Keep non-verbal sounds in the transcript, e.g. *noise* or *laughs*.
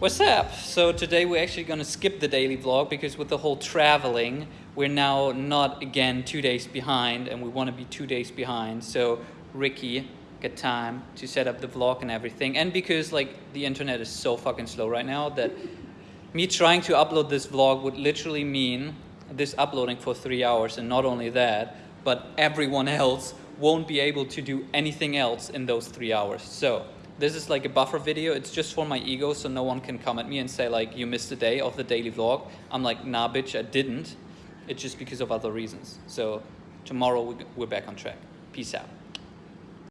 What's up? So today we're actually gonna skip the daily vlog because with the whole traveling, we're now not again two days behind and we wanna be two days behind. So Ricky got time to set up the vlog and everything. And because like the internet is so fucking slow right now that me trying to upload this vlog would literally mean this uploading for three hours and not only that, but everyone *laughs* else won't be able to do anything else in those three hours. So this is like a buffer video. It's just for my ego so no one can come at me and say like, you missed a day of the daily vlog. I'm like, nah, bitch, I didn't. It's just because of other reasons. So tomorrow we're back on track. Peace out.